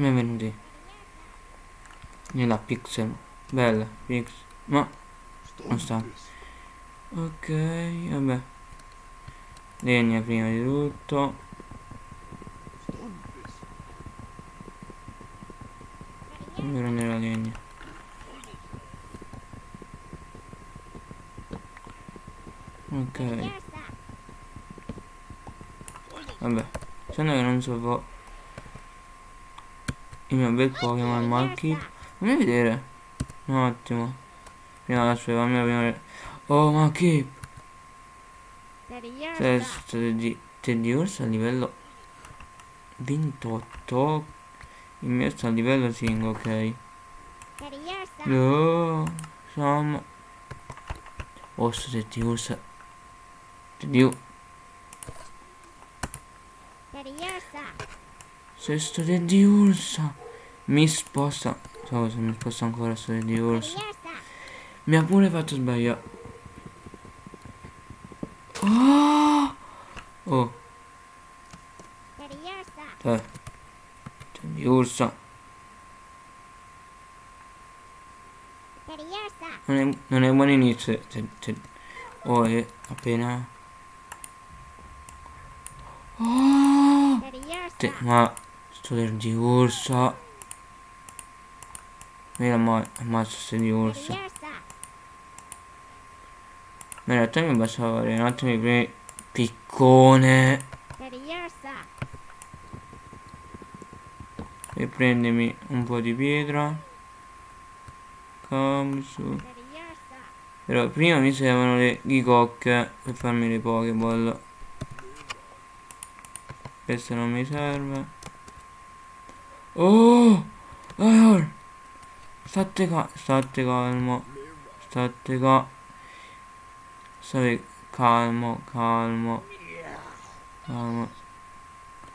Benvenuti nella pixel. Bella, pixel. Ma non sta. Ok, vabbè. Legna prima di tutto. Fammi prendere la legna. Ok. Vabbè. Sembra che non so il mio bel Pokémon Malky. Fammi vedere. Un attimo. Prima aspetta, fammi vedere. Oh Malky. Testo di Teddy Ursa a livello 28. Il mio sta a livello 5, ok. No, insomma. Ursa. Teddy Ursa. Sesto di Ursa. Mi sposta. So se mi sposta ancora sto di Ursa. Mi ha pure fatto sbagliare. Oh! Oh. Eh. Di Ursa. Non è, non è buon inizio. Oh, è appena... Oh! Te, ma Sto di ursa. Mira ma ammazzo se di ursa. Ma in realtà mi bastava fare un attimo di premi piccone. E prendimi un po' di pietra. Kamsu. Però prima mi servono le ghicocche per farmi le pokeball. Questo non mi serve. Oh! Allora. State qua. State calmo. State qua. State calmo, calmo. Calmo.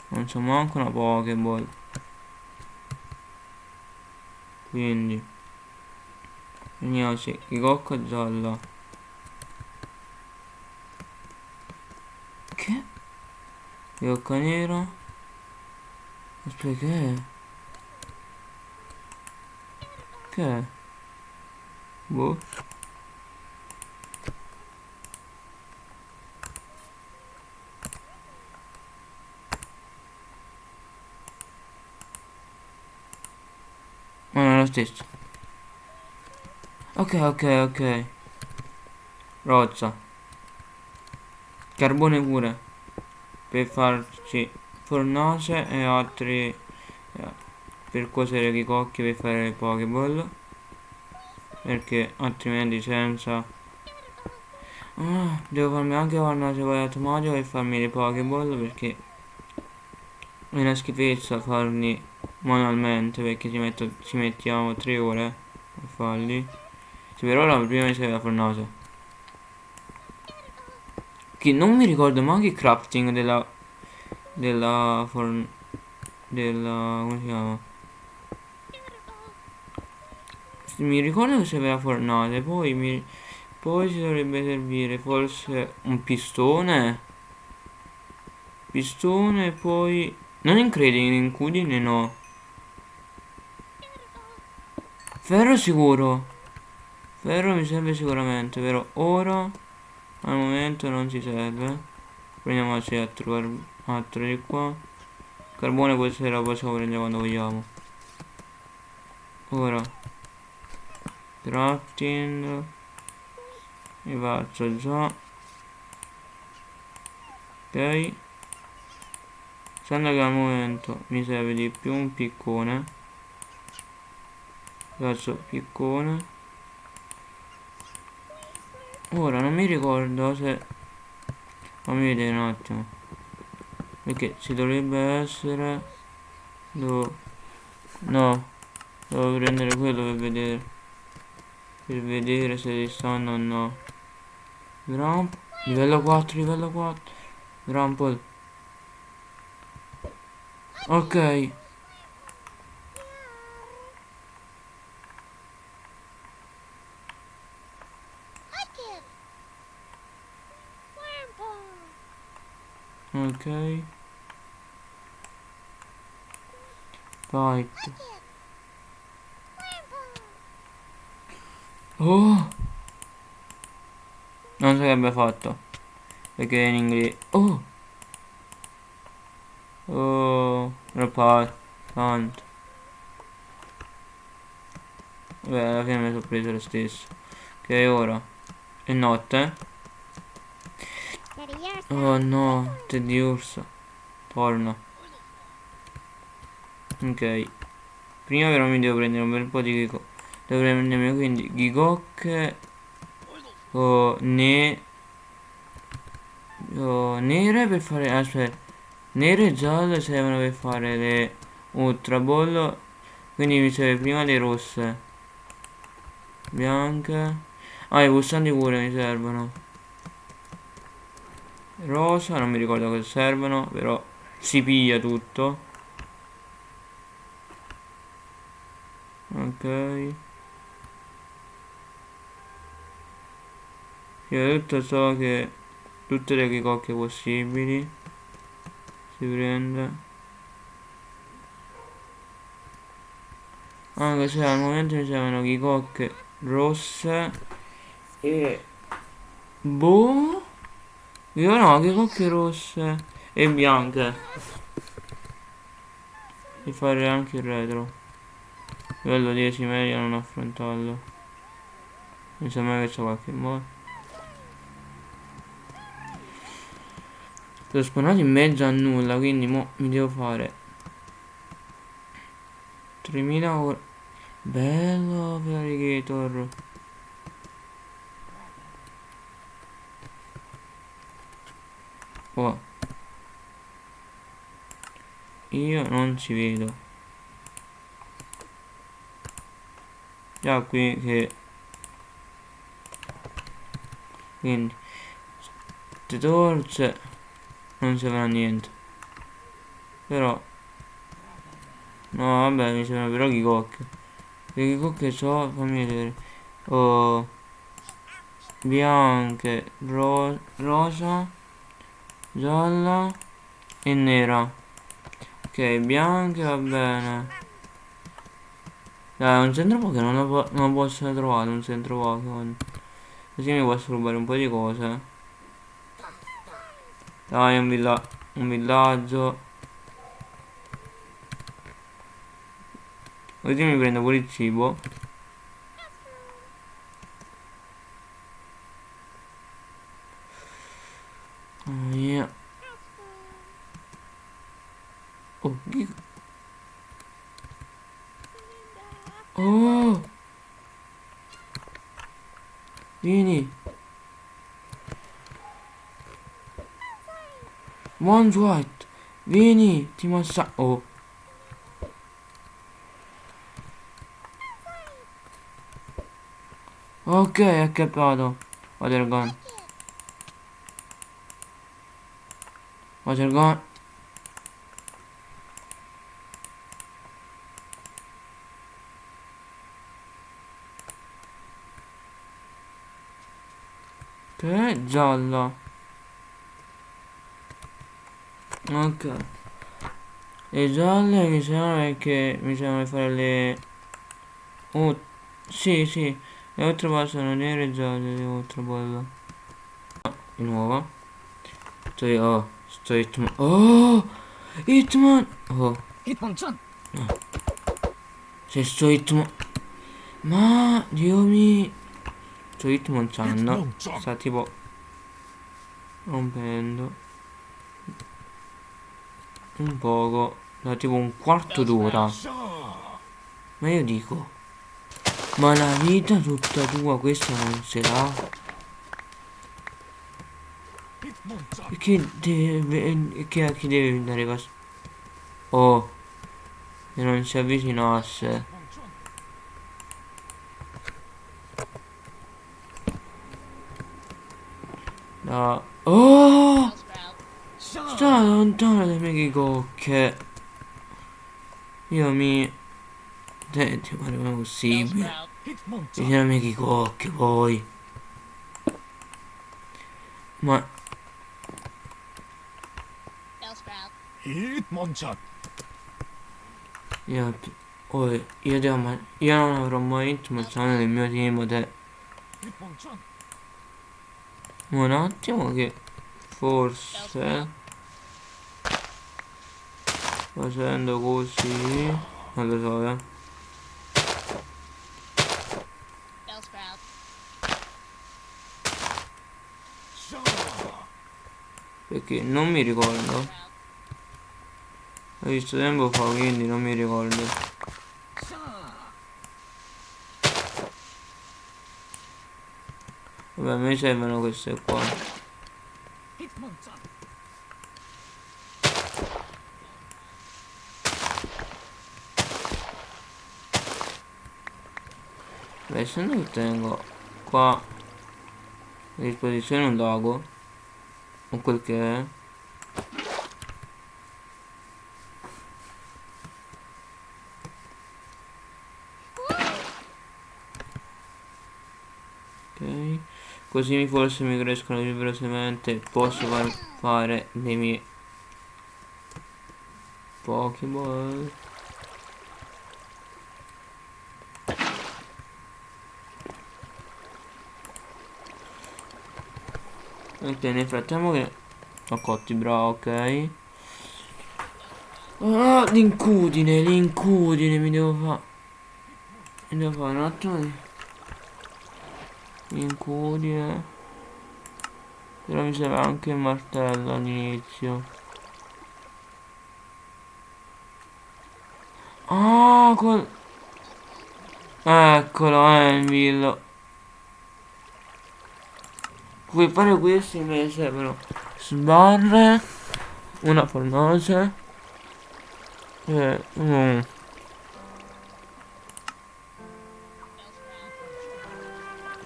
Non c'è manco una Pokéball. Quindi. Veniamoci. Il cocco giallo. Che? Il cocco nero. Aspetta che è? Che? Boh. Ma non è lo stesso. Ok, ok, ok. Rozza. Carbone pure. Per farci fornace e altri per cuocere i cocchi per fare le pokeball perché altrimenti senza. Ah, devo farmi anche una cebolla automatico per farmi le pokeball perché è una schifezza farli manualmente perché ci, metto, ci mettiamo 3 ore a farli. Cioè, per ora prima mi serve la fornace. Che non mi ricordo manco il crafting della della forn della come si chiama mi ricordo che c'era fornate poi mi poi ci dovrebbe servire forse un pistone. Pistone poi non incredibile incudine no. Ferro sicuro. Ferro mi serve sicuramente però ora al momento non ci serve. Prendiamoci altro, altro di qua. Carbone questa la possiamo prendere quando vogliamo. Ora crafting mi faccio già. Ok. Essendo che al momento mi serve di più un piccone. Faccio piccone. Ora non mi ricordo se fammi vedere un attimo. Perché ci dovrebbe essere devo no devo prendere quello per vedere per vedere se li stanno o no. Gramp livello 4 livello 4 Grampol ok. Ok. Fight. Oh! Non so che abbia fatto. Perché in inglese. Oh! Oh! Repart. Tanto. Beh, alla fine mi sono preso lo stesso. Ok, ora. È notte. Oh no, Teddy Ursa. Torna. Ok. Prima però mi devo prendere un bel po' di Gigok. Devo prendermi quindi Gigok. Oh, ne... Oh, nere per fare... Aspetta. Nere e gialle servono per fare le Ultra Ball. Quindi mi serve prima le rosse. Bianche. Ah, i pulsanti pure mi servono. Rosa, non mi ricordo cosa servono, però si piglia tutto. Ok. Io tutto so che tutte le chicocche possibili. Si prende. Anche se al momento mi servono chicocche rosse e boh io no chicocche rosse e bianche. E fare anche il retro. Livello 10 meglio non affrontarlo. Mi sembra che c'è qualche modo sono spawnato in mezzo a nulla quindi mo mi devo fare 3000 ore. Bello Alligator oh. Io non ci vedo. Già qui che quindi torce non servono a niente. Però no vabbè mi sembra però chicocche le chicocche so fammi vedere. Oh bianche ro rosa gialla e nera. Ok bianche va bene. Dai, un centro Pokémon non, lo non posso trovare un centro Pokémon. Così mi posso rubare un po' di cose. Dai, un, villa un villaggio. Così mi prendo pure il cibo. Oh, yeah. Oh, Oh! Vieni! One White! Vieni! Ti massa... Oh! Ok, è capato. Water gun. Water gun. Che giallo. Ok. Le gialle mi sembra che mi sembra fare le... Oh, sì, sì. Le altre ball sono nere e gialle, le altre ball. Oh, di nuovo. Sto io, oh, sto Hitman. Oh! Hitman! Oh. Hitmonchan! No. Se sto Hitman... Ma, Dio mio... Sto Hitmonchan sta tipo rompendo un poco da tipo un quarto d'ora. Ma io dico ma la vita tutta tua questa non se l'ha? Perché deve che a chi deve andare qua oh e non si avvicinasse. No. Oh! Sta miei cocche. Io mi... Senti, ma non è possibile. Ai miei cocche, poi. Ma... Io, oh, io, devo, io non avrò mai vinto ma sono nel mio team te. Un attimo che forse facendo così non lo so eh. Perché non mi ricordo. Ho visto tempo fa quindi non mi ricordo. Vabbè me servono queste qua se non tengo qua a disposizione un lago o quel che è. Ok così forse mi crescono più velocemente posso far fare dei miei pokéball Ok, nel frattempo che ho cotti, bravo, ok. Ah, l'incudine, l'incudine mi devo fare. Mi devo fare un attimo di... L'incudine. Però mi serve anche il martello all'inizio. Ah, quel... Eccolo, Envil. Vuoi fare questi mi servono sbarre, una fornace. E un...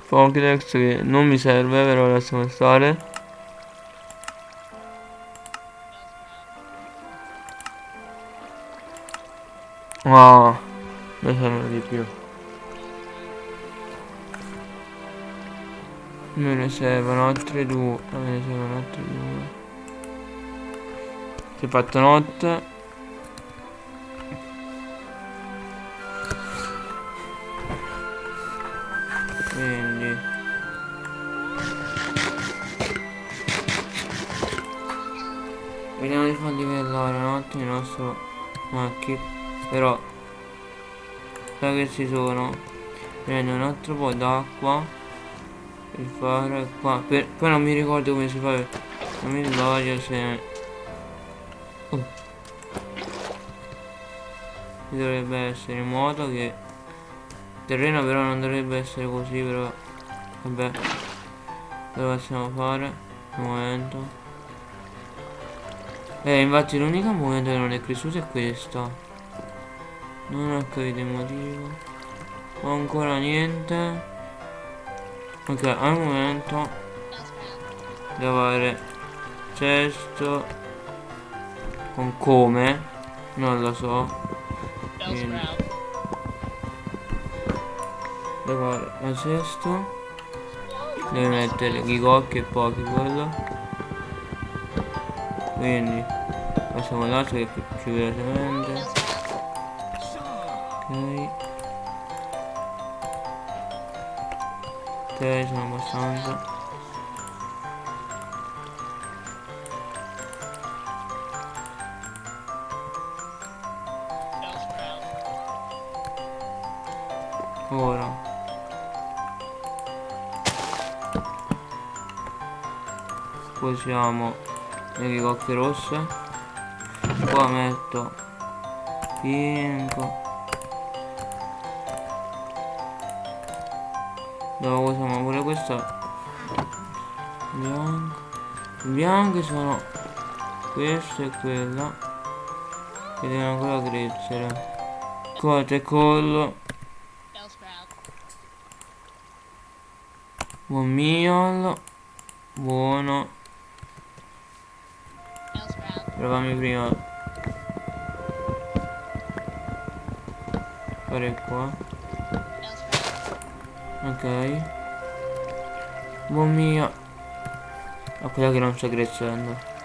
Pokédex che non mi serve però lasciamo stare. Ah, ne servono di più Me ne servono altre due. Me ne servono altre due. Si è fatto notte. Quindi. Vediamo di far livellare un attimo il nostro macchi. Però. Da che ci sono. Prendo un altro po' d'acqua per fare qua. Per, poi non mi ricordo come si fa non mi ricordo se oh. dovrebbe essere in modo che terreno però non dovrebbe essere così però vabbè. Lo possiamo fare? Un momento. Eh infatti l'unica momento che non è cresciuta è questa non ho capito il motivo. Ho ancora niente ok al momento devo avere cesto con come? Non lo so. Quindi. devo avere la cesto. Devo mettere i cocchi e pochi quello. Quindi passiamo l'altro che più velocemente sono abbastanza. Ora. Posiamo le bicocche rosse. Qua metto 5 Dovevo usare pure questo bianco bianche sono questo e quello che devono ancora crescere cote e collo. Buon miolo buono. Provami prima. Fare qua. Ok. Buon mio. A quella che non sta crescendo.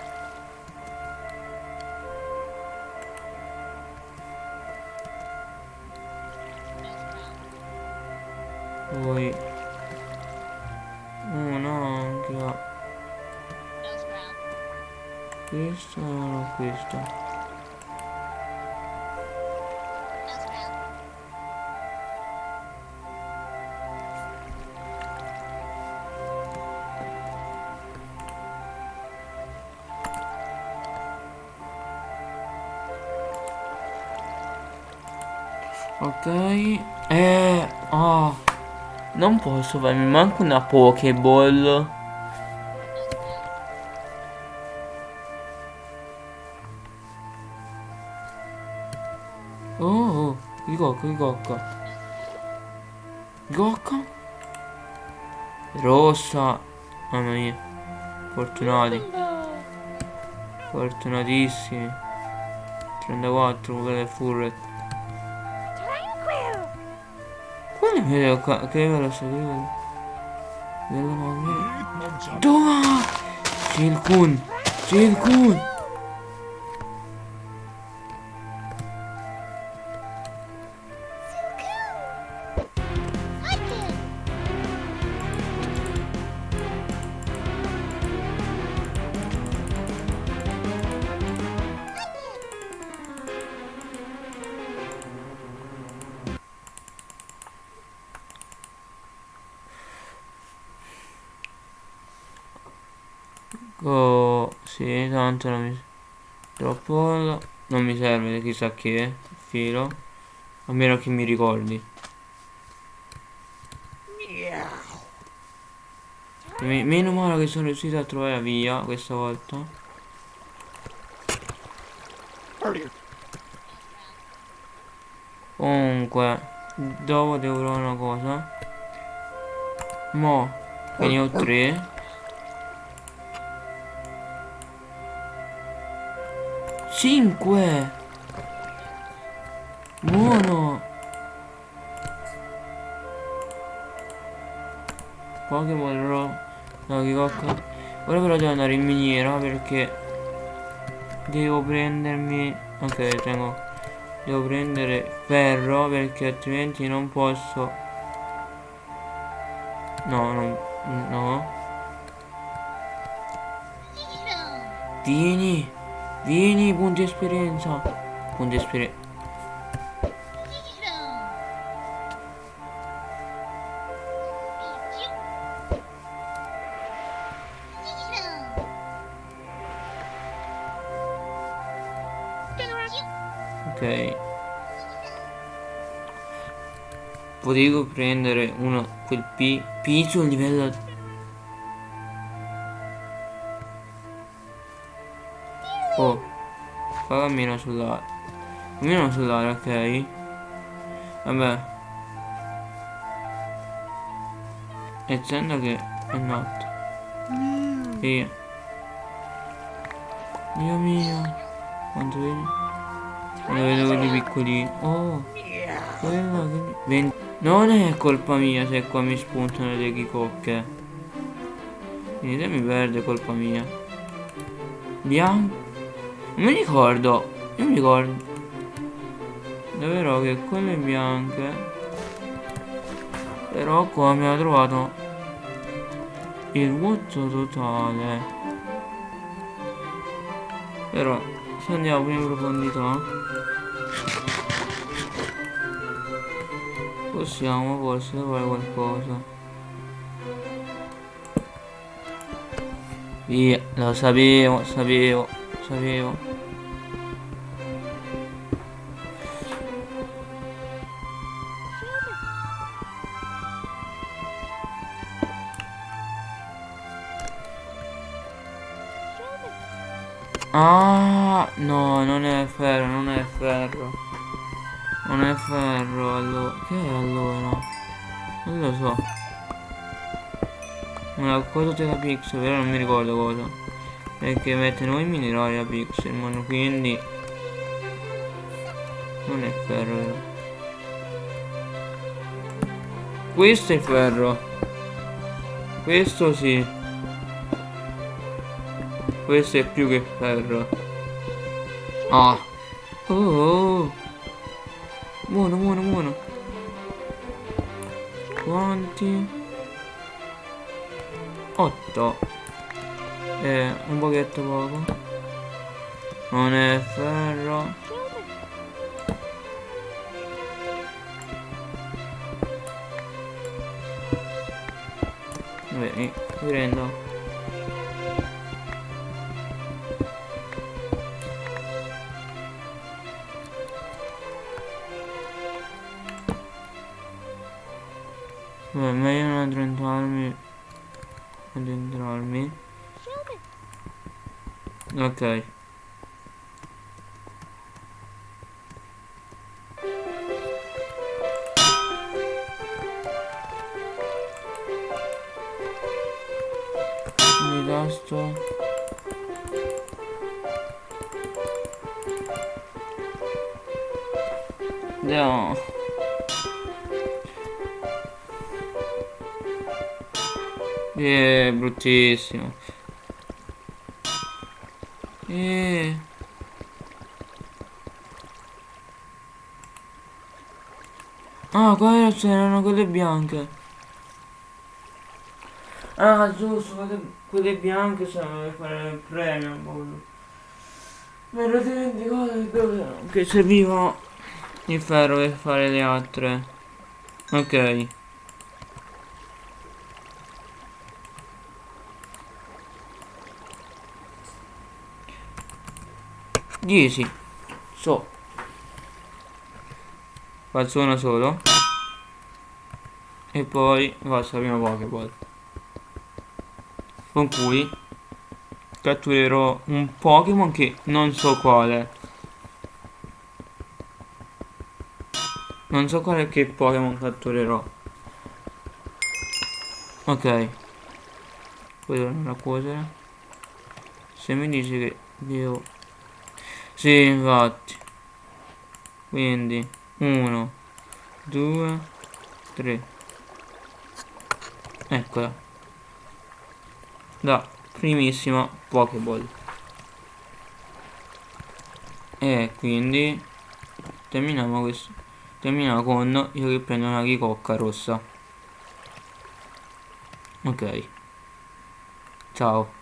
Non posso fare, mi manca una Pokéball. Oh, il cocco. Cocco? Rossa. Mamma mia. Fortunati. Fortunatissimi. 34, quello è Furret. Quale vedo qua? Che vedo so, che sì, tanto non mi... Troppo... Non mi serve chissà che filo. A meno che mi ricordi. meno male che sono riuscito a trovare la via questa volta. Comunque, dopo devo trovare una cosa. Mo, che ne ho tre. 5 Buono Pokémon Ro No che cocca Ora però devo andare in miniera perché Devo prendermi Ok tengo. Devo prendere ferro perché altrimenti non posso. No non No. Vieni Vieni, punti esperienza. Punti esperienza. Ok. Potevo prendere uno quel P. P sul livello fa cammino sull'aria. Cammino sull'aria, ok. Vabbè. Essendo che è notte. Via. Dio mio. Quanto vedi? Quando vedo quelli piccolini. Oh. Non è colpa mia se qua mi spuntano le ghicocche. Quindi se mi perde è colpa mia. Bianco. Mi ricordo. Io mi ricordo. Davvero che quelle bianche. Però qua ha trovato il vuoto totale. Però se andiamo in profondità possiamo forse fare qualcosa. Via, lo sapevo, sapevo sapevo Ah, no, non è ferro, non è ferro. Non è ferro, allora. Che è allora? Non lo so. Una cosa della pixel, però non mi ricordo cosa perché mettono i minerali a Pixelmon quindi non è ferro. Vero? questo è ferro. Questo sì. Questo è più che ferro. Ah. Oh, oh. buono buono buono quanti? 8 e un pochetto poco. Non è ferro. Vabbè, mi prendo. Vabbè, meglio non addentrarmi. Addentrarmi Ok. Mi tasto No Eh, bruttissimo. Eh. Ah, qua c'erano quelle bianche. Ah, giusto, quelle, quelle bianche sono per fare il premio. Mi ero dimenticato che serviva il ferro per fare le altre. Ok. 10 so. Faccio uno solo. E poi faccio la prima pokeball con cui catturerò un Pokémon che non so quale. Non so quale che Pokémon catturerò. Ok. Poi torno a cuocere? Se mi dice che devo sì, infatti. Quindi, 1, 2, 3. Eccola. Da primissima Pokéball. E quindi terminiamo questo. Terminiamo con io che prendo una ricocca rossa. Ok. Ciao.